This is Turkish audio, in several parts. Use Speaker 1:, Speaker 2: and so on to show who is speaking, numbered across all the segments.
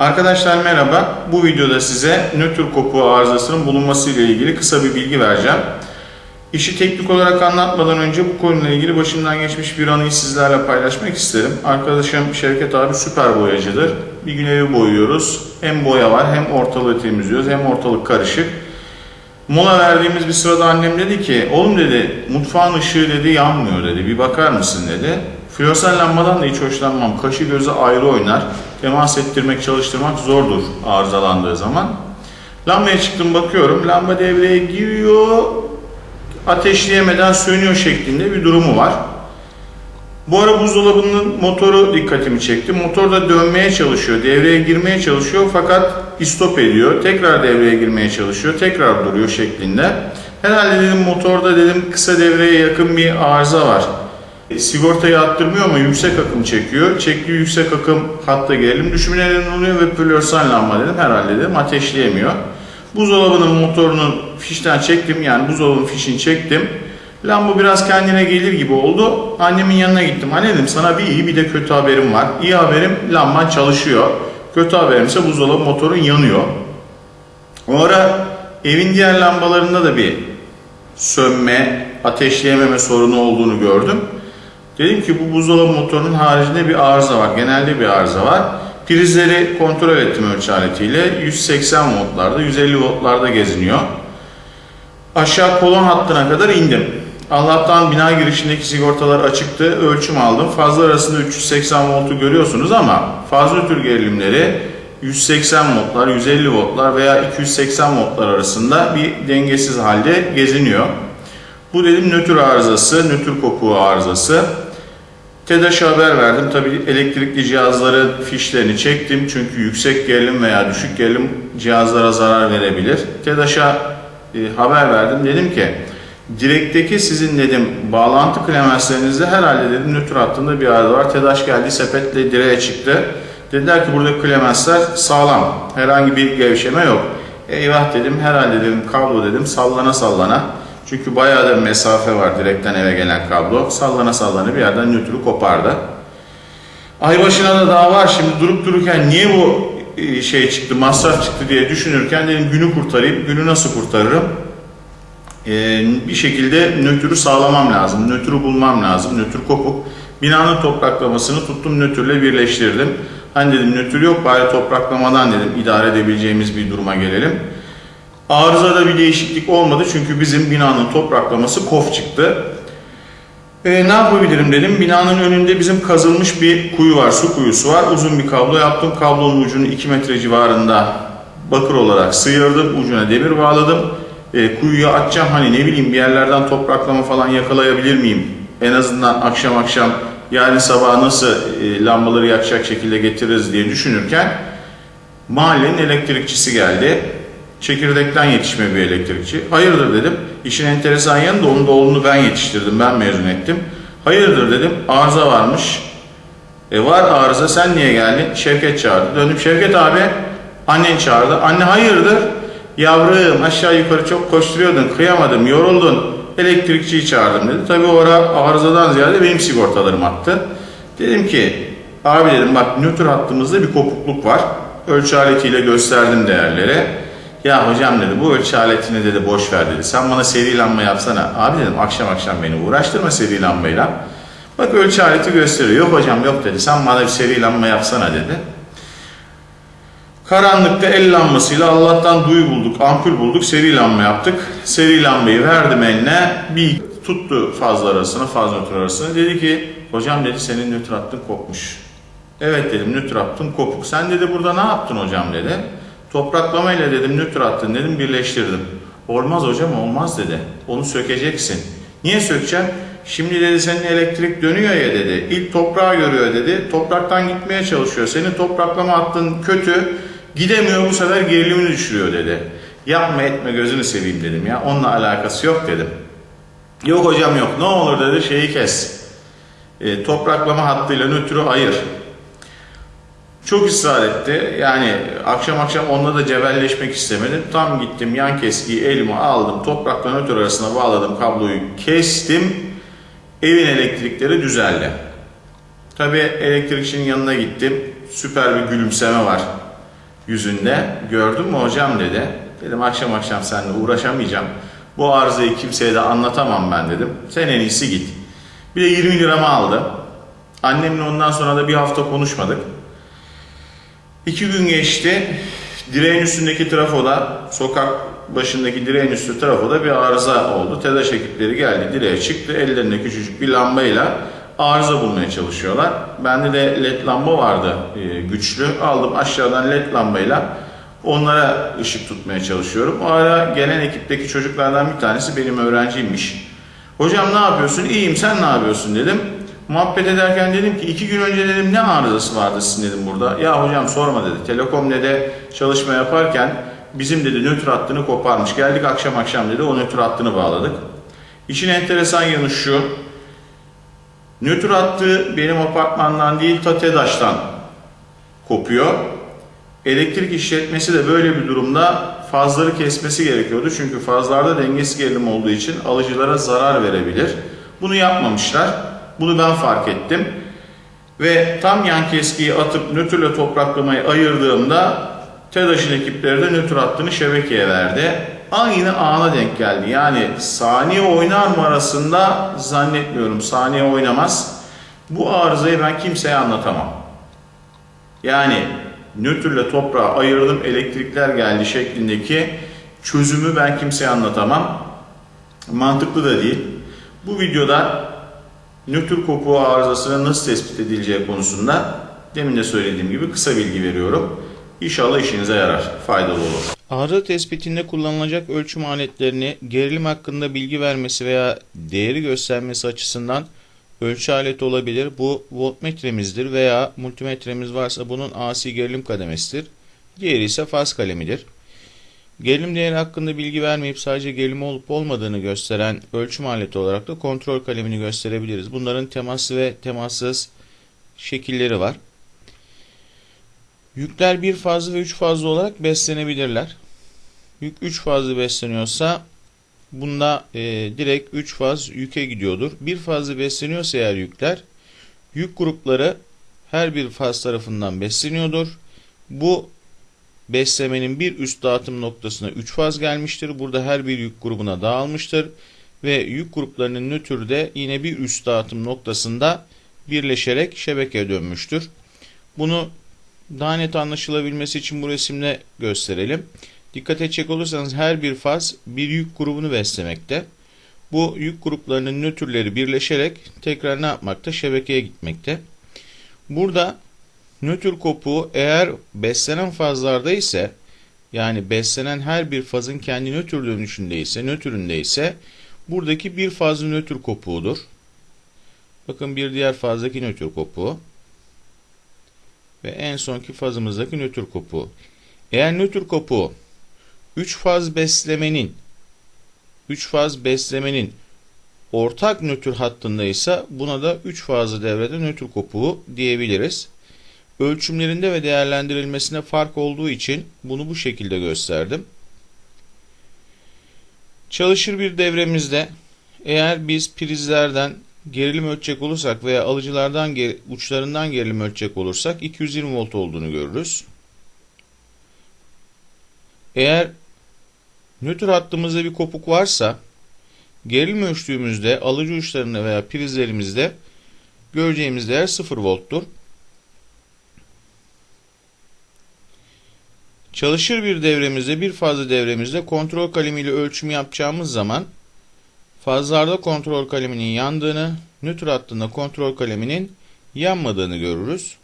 Speaker 1: Arkadaşlar merhaba. Bu videoda size nötr kopuğu arızasının bulunması ile ilgili kısa bir bilgi vereceğim. İşi teknik olarak anlatmadan önce bu konuyla ilgili başımdan geçmiş bir anıyı sizlerle paylaşmak isterim. Arkadaşım Şevket abi süper boyacıdır. Bir gün evi boyuyoruz. Hem boya var hem ortalığı temizliyoruz hem ortalık karışık. Mola verdiğimiz bir sırada annem dedi ki oğlum dedi mutfağın ışığı dedi yanmıyor dedi bir bakar mısın dedi. Floresan lambadan da hiç hoşlanmam. Kaşı gözü ayrı oynar. Temas ettirmek çalıştırmak zordur arızalandığı zaman. Lambaya çıktım bakıyorum. Lamba devreye giriyor. Ateşleyemeden sönüyor şeklinde bir durumu var. Bu ara buzdolabının motoru dikkatimi çekti. Motor da dönmeye çalışıyor, devreye girmeye çalışıyor fakat istop ediyor. Tekrar devreye girmeye çalışıyor, tekrar duruyor şeklinde. Herhalde dedim motorda dedim kısa devreye yakın bir arıza var. E, Sigortayı attırmıyor ama yüksek akım çekiyor. Çektiği yüksek akım hatta gerilim düşümü neden oluyor ve floresan lamba dedim. Herhalde dedim ateşleyemiyor. Buzdolabının motorunun fişten çektim yani buzdolabının fişini çektim. Lamba biraz kendine gelir gibi oldu. Annemin yanına gittim. Anne dedim sana bir iyi bir de kötü haberim var. İyi haberim lamban çalışıyor. Kötü haberim ise buzdolabı motorun yanıyor. O ara evin diğer lambalarında da bir sönme, ateşleyememe sorunu olduğunu gördüm. Dedim ki bu buzdolabı motorunun haricinde bir arıza var. Genelde bir arıza var. Prizleri kontrol ettim ölçü aletiyle. 180 voltlarda, 150 voltlarda geziniyor. Aşağı kolon hattına kadar indim. Allah'tan bina girişindeki sigortalar açıktı. Ölçüm aldım. Fazla arasında 380 voltu görüyorsunuz ama fazla tür gerilimleri 180 voltlar, 150 voltlar veya 280 voltlar arasında bir dengesiz halde geziniyor. Bu dedim nötr arızası, nötr kopuğu arızası. TEDAŞ'a haber verdim. Tabii elektrikli cihazların fişlerini çektim. Çünkü yüksek gerilim veya düşük gerilim cihazlara zarar verebilir. TEDAŞ'a e, haber verdim. Dedim ki direkteki sizin dedim bağlantı klemenslerinizde herhalde dedim nötr hattında bir arıza var. TEDAŞ geldi sepetle direğe çıktı. Dediler ki burada klemensler sağlam. Herhangi bir gevşeme yok. Eyvah dedim herhalde dedim kablo dedim sallana sallana. Çünkü bayağı da mesafe var direkten eve gelen kablo. Sallana sallana bir yerden nötrü kopardı. Ay başına da daha var şimdi durup dururken niye bu e, şey çıktı, masraf çıktı diye düşünürken dedim günü kurtarayım. Günü nasıl kurtarırım? Ee, bir şekilde nötrü sağlamam lazım. Nötrü bulmam lazım. Nötr kopuk. Binanın topraklamasını tuttum nötrle birleştirdim. Hani dedim nötr yok bari topraklamadan dedim idare edebileceğimiz bir duruma gelelim. Arızada bir değişiklik olmadı çünkü bizim binanın topraklaması kof çıktı. E, ne yapabilirim dedim. Binanın önünde bizim kazılmış bir kuyu var, su kuyusu var. Uzun bir kablo yaptım. Kablonun ucunu 2 metre civarında bakır olarak sıyırdım. Ucuna demir bağladım. E, kuyuyu açacağım hani ne bileyim bir yerlerden topraklama falan yakalayabilir miyim? En azından akşam akşam yarın sabah nasıl e, lambaları yakacak şekilde getiririz diye düşünürken mahallenin elektrikçisi geldi. Çekirdekten yetişme bir elektrikçi. Hayırdır dedim. İşin enteresan yanı da onun oğlunu ben yetiştirdim, ben mezun ettim. Hayırdır dedim. Arıza varmış. E var arıza sen niye geldin? Şevket çağırdı. Dönüp Şevket abi annen çağırdı. Anne hayırdır? Yavrum aşağı yukarı çok koşturuyordun, kıyamadım, yoruldun. Elektrikçiyi çağırdım dedi. Tabii o ara arızadan ziyade benim sigortalarım attı. Dedim ki abi dedim bak nötr hattımızda bir kopukluk var. Ölçü aletiyle gösterdim değerleri. Ya hocam dedi bu ölçü aletini dedi boş ver dedi. Sen bana seri lamba yapsana. Abi dedim akşam akşam beni uğraştırma seri lambayla. Bak ölçü aleti gösteriyor. Yok hocam yok dedi. Sen bana bir seri lamba yapsana dedi. Karanlıkta el lambasıyla Allah'tan duyu bulduk, ampul bulduk, seri lamba yaptık. Seri lambayı verdim eline, bir tuttu fazla arasını, fazla nötr arasını. Dedi ki, hocam dedi senin nötr hattın kopmuş. Evet dedim nötr hattım kopuk. Sen dedi burada ne yaptın hocam dedi. Topraklamayla dedim nötr hattın dedim birleştirdim. Olmaz hocam olmaz dedi. Onu sökeceksin. Niye sökeceğim? Şimdi dedi senin elektrik dönüyor ya dedi. İlk toprağı görüyor dedi. Topraktan gitmeye çalışıyor. Senin topraklama hattın kötü. Gidemiyor bu sefer gerilimini düşürüyor dedi. Yapma etme gözünü seveyim dedim ya. Onunla alakası yok dedim. Yok hocam yok. Ne olur dedi şeyi kes. E, topraklama hattıyla nötrü ayır. Çok ısrar etti. Yani akşam akşam onunla da cebelleşmek istemedim. Tam gittim yan keskiyi elime aldım. Toprakla nötr arasına bağladım kabloyu kestim. Evin elektrikleri düzeldi. Tabi elektrikçinin yanına gittim. Süper bir gülümseme var. yüzünde. Gördün mü hocam dedi. Dedim akşam akşam seninle uğraşamayacağım. Bu arızayı kimseye de anlatamam ben dedim. Sen en iyisi git. Bir de 20 liramı aldı. Annemle ondan sonra da bir hafta konuşmadık. İki gün geçti. Direğin üstündeki trafoda, sokak başındaki direğin üstü trafoda bir arıza oldu. TEDAŞ ekipleri geldi, direğe çıktı. Ellerinde küçücük bir lambayla arıza bulmaya çalışıyorlar. Bende de led lamba vardı e, güçlü. Aldım aşağıdan led lambayla onlara ışık tutmaya çalışıyorum. O ara gelen ekipteki çocuklardan bir tanesi benim öğrenciymiş. Hocam ne yapıyorsun? İyiyim sen ne yapıyorsun dedim. Muhabbet ederken dedim ki iki gün önce dedim ne arızası vardı sizin dedim burada. Ya hocam sorma dedi. Telekom de çalışma yaparken bizim dedi nötr hattını koparmış. Geldik akşam akşam dedi o nötr hattını bağladık. İşin enteresan yanı şu. Nötr hattı benim apartmandan değil ta TEDAŞ'tan kopuyor. Elektrik işletmesi de böyle bir durumda fazları kesmesi gerekiyordu. Çünkü fazlarda dengesiz gerilim olduğu için alıcılara zarar verebilir. Bunu yapmamışlar. Bunu ben fark ettim. Ve tam yan keskiyi atıp nötrle topraklamayı ayırdığımda TEDAŞ'ın ekipleri de nötr hattını şebekeye verdi. Aynı ana denk geldi. Yani saniye oynar mı arasında zannetmiyorum. Saniye oynamaz. Bu arızayı ben kimseye anlatamam. Yani nötrle toprağı ayırdım elektrikler geldi şeklindeki çözümü ben kimseye anlatamam. Mantıklı da değil. Bu videoda nötr kopuğu arızasının nasıl tespit edileceği konusunda demin de söylediğim gibi kısa bilgi veriyorum. İnşallah işinize yarar, faydalı olur.
Speaker 2: Arıza tespitinde kullanılacak ölçüm aletlerini gerilim hakkında bilgi vermesi veya değeri göstermesi açısından ölçü aleti olabilir. Bu voltmetremizdir veya multimetremiz varsa bunun AC gerilim kademesidir. Diğeri ise faz kalemidir. Gerilim değeri hakkında bilgi vermeyip sadece gerilim olup olmadığını gösteren ölçüm aleti olarak da kontrol kalemini gösterebiliriz. Bunların temaslı ve temassız şekilleri var. Yükler bir fazlı ve üç fazlı olarak beslenebilirler. Yük 3 fazlı besleniyorsa bunda e, direkt 3 faz yüke gidiyordur. Bir fazlı besleniyorsa eğer yükler yük grupları her bir faz tarafından besleniyordur. Bu beslemenin bir üst dağıtım noktasına 3 faz gelmiştir. Burada her bir yük grubuna dağılmıştır. Ve yük gruplarının nötrde yine bir üst dağıtım noktasında birleşerek şebekeye dönmüştür. Bunu daha net anlaşılabilmesi için bu resimle gösterelim. Dikkat edecek olursanız her bir faz bir yük grubunu beslemekte. Bu yük gruplarının nötrleri birleşerek tekrar ne yapmakta? Şebekeye gitmekte. Burada nötr kopuğu eğer beslenen fazlarda ise yani beslenen her bir fazın kendi nötr dönüşünde ise, nötründe ise buradaki bir fazlı nötr kopuğudur. Bakın bir diğer fazdaki nötr kopuğu ve en sonki fazımızdaki nötr kopuğu. Eğer nötr kopuğu 3 faz beslemenin 3 faz beslemenin ortak nötr hattında ise buna da 3 fazlı devrede nötr kopuğu diyebiliriz. Ölçümlerinde ve değerlendirilmesine fark olduğu için bunu bu şekilde gösterdim. Çalışır bir devremizde eğer biz prizlerden gerilim ölçecek olursak veya alıcılardan uçlarından gerilim ölçecek olursak 220 volt olduğunu görürüz. Eğer nötr hattımızda bir kopuk varsa gerilim ölçtüğümüzde alıcı uçlarında veya prizlerimizde göreceğimiz değer 0 volttur. Çalışır bir devremizde bir fazla devremizde kontrol kalemiyle ölçüm yapacağımız zaman fazlarda kontrol kaleminin yandığını, nötr hattında kontrol kaleminin yanmadığını görürüz.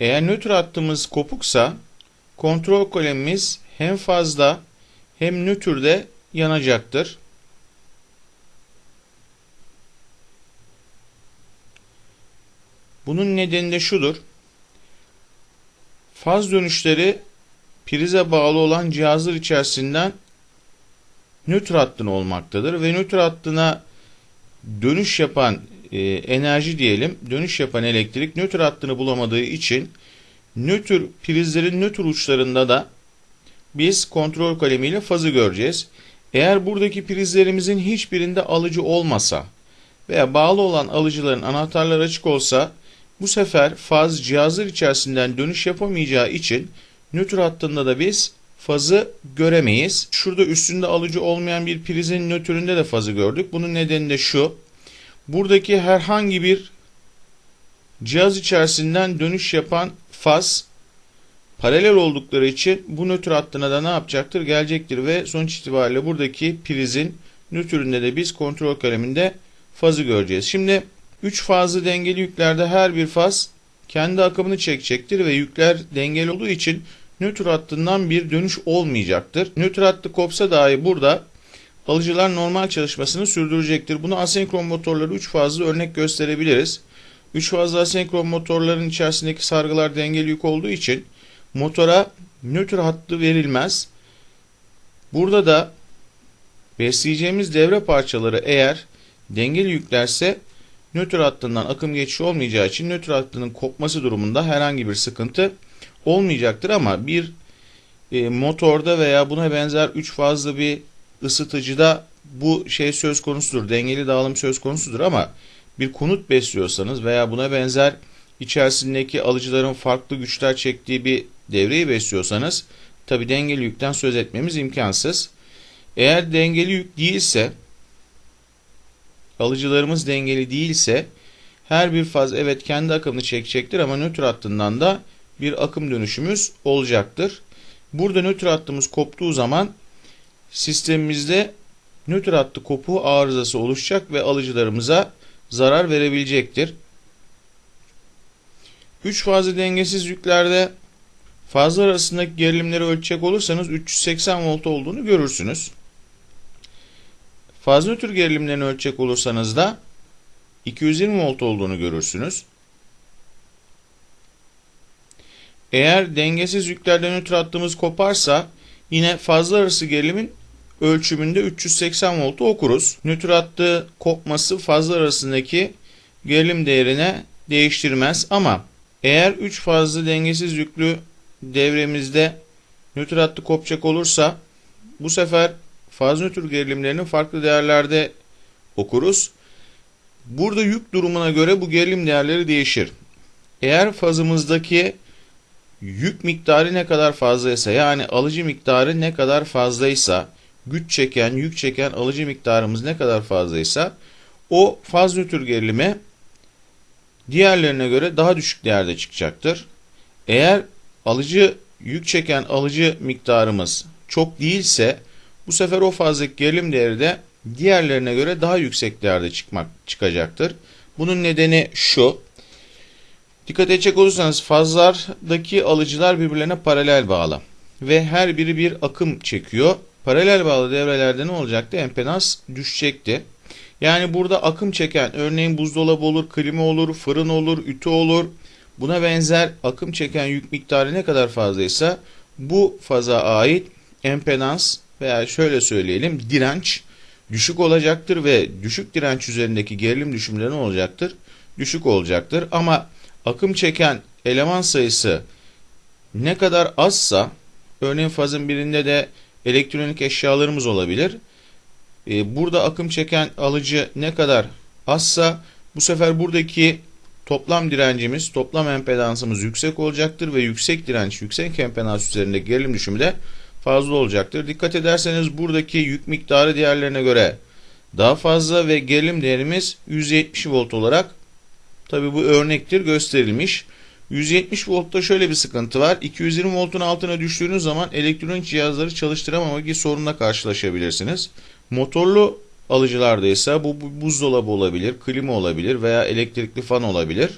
Speaker 2: Eğer nötr hattımız kopuksa kontrol kalemimiz hem fazda hem nötrde yanacaktır. Bunun nedeni de şudur. Faz dönüşleri prize bağlı olan cihazlar içerisinden nötr hattına olmaktadır ve nötr hattına dönüş yapan e, enerji diyelim, dönüş yapan elektrik nötr hattını bulamadığı için nötr prizlerin nötr uçlarında da biz kontrol kalemiyle fazı göreceğiz. Eğer buradaki prizlerimizin hiçbirinde alıcı olmasa veya bağlı olan alıcıların anahtarları açık olsa Bu sefer faz cihazlar içerisinden dönüş yapamayacağı için nötr hattında da biz fazı göremeyiz. Şurada üstünde alıcı olmayan bir prizin nötründe de fazı gördük. Bunun nedeni de şu. Buradaki herhangi bir cihaz içerisinden dönüş yapan faz paralel oldukları için bu nötr hattına da ne yapacaktır? Gelecektir ve sonuç itibariyle buradaki prizin nötründe de biz kontrol kaleminde fazı göreceğiz. Şimdi 3 fazlı dengeli yüklerde her bir faz kendi akımını çekecektir ve yükler dengeli olduğu için nötr hattından bir dönüş olmayacaktır. Nötr hattı kopsa dahi burada alıcılar normal çalışmasını sürdürecektir. Bunu asenkron motorları 3 fazlı örnek gösterebiliriz. 3 fazlı asenkron motorların içerisindeki sargılar dengeli yük olduğu için motora nötr hattı verilmez. Burada da besleyeceğimiz devre parçaları eğer dengeli yüklerse nötr hattından akım geçişi olmayacağı için nötr hattının kopması durumunda herhangi bir sıkıntı olmayacaktır ama bir e, motorda veya buna benzer 3 fazlı bir ısıtıcıda bu şey söz konusudur. Dengeli dağılım söz konusudur ama bir konut besliyorsanız veya buna benzer içerisindeki alıcıların farklı güçler çektiği bir devreyi besliyorsanız tabi dengeli yükten söz etmemiz imkansız. Eğer dengeli yük değilse alıcılarımız dengeli değilse her bir faz evet kendi akımını çekecektir ama nötr hattından da bir akım dönüşümüz olacaktır. Burada nötr hattımız koptuğu zaman sistemimizde nötr hattı kopuğu arızası oluşacak ve alıcılarımıza zarar verebilecektir. 3 fazlı dengesiz yüklerde fazlar arasındaki gerilimleri ölçecek olursanız 380 volt olduğunu görürsünüz. Faz nötr gerilimlerini ölçecek olursanız da 220 volt olduğunu görürsünüz. Eğer dengesiz yüklerden nötr hattımız koparsa yine fazla arası gerilimin ölçümünde 380 voltu okuruz. Nötr hattı kopması fazla arasındaki gerilim değerine değiştirmez ama eğer 3 fazlı dengesiz yüklü devremizde nötr hattı kopacak olursa bu sefer faz nötr gerilimlerini farklı değerlerde okuruz. Burada yük durumuna göre bu gerilim değerleri değişir. Eğer fazımızdaki yük miktarı ne kadar fazlaysa yani alıcı miktarı ne kadar fazlaysa güç çeken, yük çeken alıcı miktarımız ne kadar fazlaysa o faz nötr gerilimi diğerlerine göre daha düşük değerde çıkacaktır. Eğer alıcı yük çeken alıcı miktarımız çok değilse bu sefer o fazdaki gerilim değeri de diğerlerine göre daha yüksek değerde çıkmak çıkacaktır. Bunun nedeni şu. Dikkat edecek olursanız fazlardaki alıcılar birbirlerine paralel bağlı ve her biri bir akım çekiyor. Paralel bağlı devrelerde ne olacaktı? Empedans düşecekti. Yani burada akım çeken örneğin buzdolabı olur, klima olur, fırın olur, ütü olur. Buna benzer akım çeken yük miktarı ne kadar fazlaysa bu faza ait empedans veya şöyle söyleyelim direnç düşük olacaktır ve düşük direnç üzerindeki gerilim düşümleri ne olacaktır? Düşük olacaktır ama akım çeken eleman sayısı ne kadar azsa örneğin fazın birinde de elektronik eşyalarımız olabilir. Ee, burada akım çeken alıcı ne kadar azsa bu sefer buradaki toplam direncimiz, toplam empedansımız yüksek olacaktır ve yüksek direnç, yüksek empedans üzerinde gerilim düşümü de fazla olacaktır. Dikkat ederseniz buradaki yük miktarı diğerlerine göre daha fazla ve gerilim değerimiz 170 volt olarak tabi bu örnektir gösterilmiş. 170 voltta şöyle bir sıkıntı var. 220 voltun altına düştüğünüz zaman elektronik cihazları çalıştıramama gibi sorunla karşılaşabilirsiniz. Motorlu alıcılarda ise bu buzdolabı olabilir, klima olabilir veya elektrikli fan olabilir.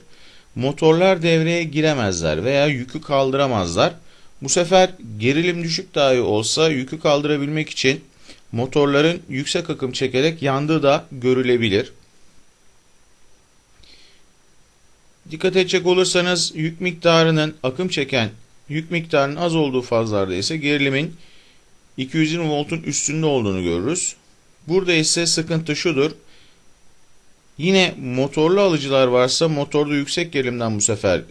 Speaker 2: Motorlar devreye giremezler veya yükü kaldıramazlar. Bu sefer gerilim düşük dahi olsa yükü kaldırabilmek için motorların yüksek akım çekerek yandığı da görülebilir. Dikkat edecek olursanız yük miktarının akım çeken yük miktarının az olduğu fazlarda ise gerilimin 220 voltun üstünde olduğunu görürüz. Burada ise sıkıntı şudur. Yine motorlu alıcılar varsa motorda yüksek gerilimden bu sefer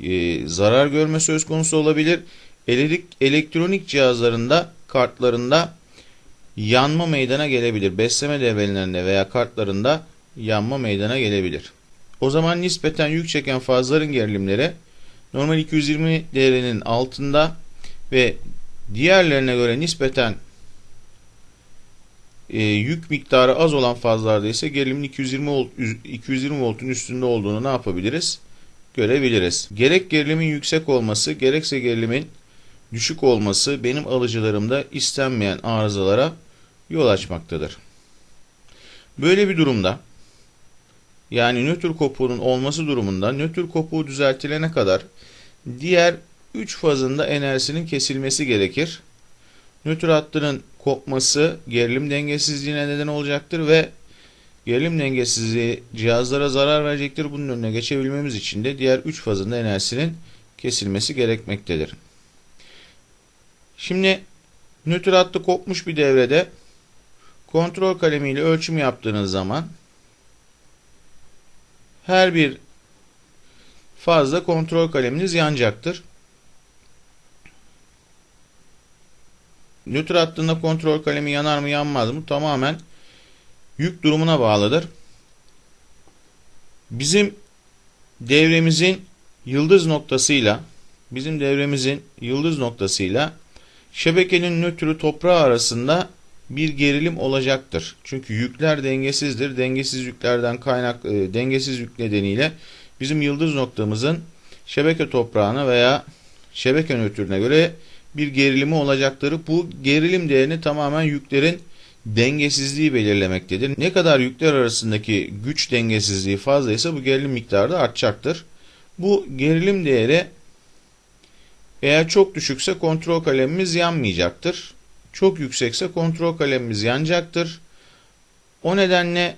Speaker 2: e, zarar görme söz konusu olabilir. Elektronik cihazlarında kartlarında yanma meydana gelebilir. Besleme devrelerinde veya kartlarında yanma meydana gelebilir. O zaman nispeten yük çeken fazların gerilimleri normal 220 değerinin altında ve diğerlerine göre nispeten e, yük miktarı az olan fazlarda ise gerilimin 220 volt, 220 voltun üstünde olduğunu ne yapabiliriz? Görebiliriz. Gerek gerilimin yüksek olması, gerekse gerilimin düşük olması benim alıcılarımda istenmeyen arızalara yol açmaktadır. Böyle bir durumda yani nötr kopuğunun olması durumunda nötr kopuğu düzeltilene kadar diğer 3 fazında enerjisinin kesilmesi gerekir. Nötr hattının kopması gerilim dengesizliğine neden olacaktır ve gerilim dengesizliği cihazlara zarar verecektir. Bunun önüne geçebilmemiz için de diğer 3 fazında enerjisinin kesilmesi gerekmektedir. Şimdi nötr hattı kopmuş bir devrede kontrol kalemiyle ölçüm yaptığınız zaman her bir fazla kontrol kaleminiz yanacaktır. Nötr hattında kontrol kalemi yanar mı yanmaz mı tamamen yük durumuna bağlıdır. Bizim devremizin yıldız noktasıyla bizim devremizin yıldız noktasıyla şebekenin nötrü toprağı arasında bir gerilim olacaktır. Çünkü yükler dengesizdir. Dengesiz yüklerden kaynak e, dengesiz yük nedeniyle bizim yıldız noktamızın şebeke toprağına veya şebeke nötrüne göre bir gerilimi olacaktır. Bu gerilim değerini tamamen yüklerin dengesizliği belirlemektedir. Ne kadar yükler arasındaki güç dengesizliği fazlaysa bu gerilim miktarı da artacaktır. Bu gerilim değeri eğer çok düşükse kontrol kalemimiz yanmayacaktır. Çok yüksekse kontrol kalemimiz yanacaktır. O nedenle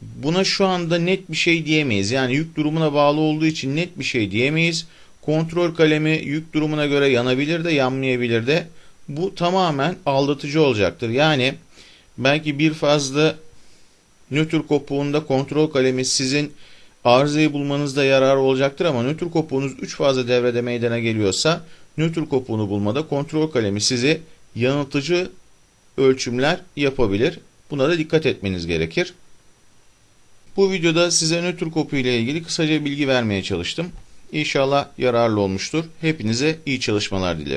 Speaker 2: buna şu anda net bir şey diyemeyiz. Yani yük durumuna bağlı olduğu için net bir şey diyemeyiz. Kontrol kalemi yük durumuna göre yanabilir de yanmayabilir de. Bu tamamen aldatıcı olacaktır. Yani belki bir fazla nötr kopuğunda kontrol kalemi sizin arızayı bulmanızda yarar olacaktır ama nötr kopuğunuz 3 fazla devrede meydana geliyorsa nötr kopuğunu bulmada kontrol kalemi sizi yanıltıcı ölçümler yapabilir. Buna da dikkat etmeniz gerekir. Bu videoda size nötr kopu ile ilgili kısaca bilgi vermeye çalıştım. İnşallah yararlı olmuştur. Hepinize iyi çalışmalar dilerim.